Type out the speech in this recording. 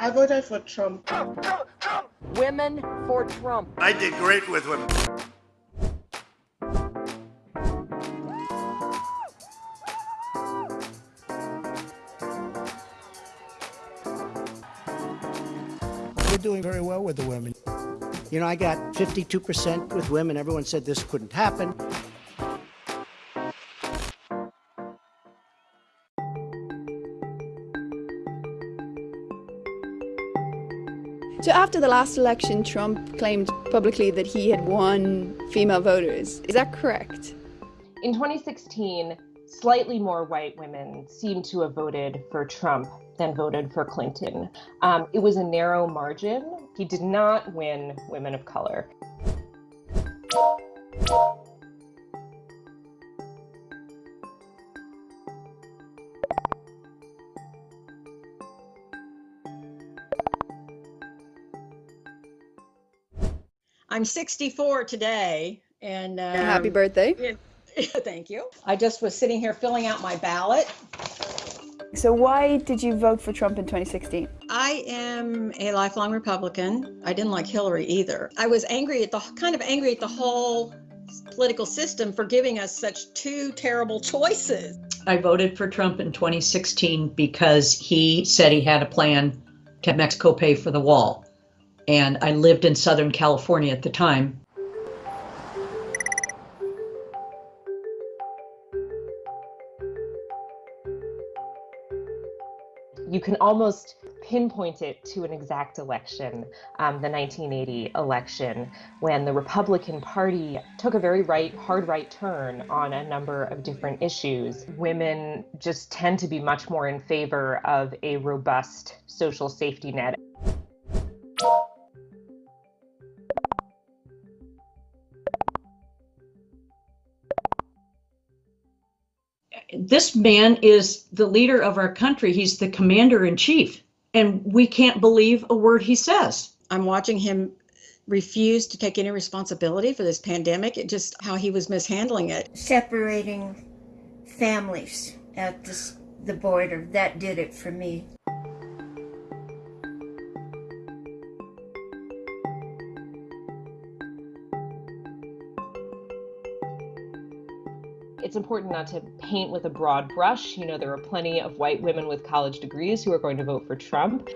I voted for Trump. Trump, Trump, Trump. Women for Trump. I did great with women. We're doing very well with the women. You know, I got 52% with women. Everyone said this couldn't happen. So after the last election, Trump claimed publicly that he had won female voters. Is that correct? In 2016, slightly more white women seemed to have voted for Trump than voted for Clinton. Um, it was a narrow margin. He did not win women of color. I'm 64 today, and um, Happy birthday. thank you. I just was sitting here filling out my ballot. So why did you vote for Trump in 2016? I am a lifelong Republican. I didn't like Hillary either. I was angry at the kind of angry at the whole political system for giving us such two terrible choices. I voted for Trump in 2016 because he said he had a plan to have Mexico pay for the wall. And I lived in Southern California at the time. You can almost pinpoint it to an exact election, um, the 1980 election, when the Republican Party took a very right, hard right turn on a number of different issues. Women just tend to be much more in favor of a robust social safety net. This man is the leader of our country. He's the commander in chief, and we can't believe a word he says. I'm watching him refuse to take any responsibility for this pandemic. It just how he was mishandling it. Separating families at this, the border, that did it for me. It's important not to paint with a broad brush. You know, there are plenty of white women with college degrees who are going to vote for Trump.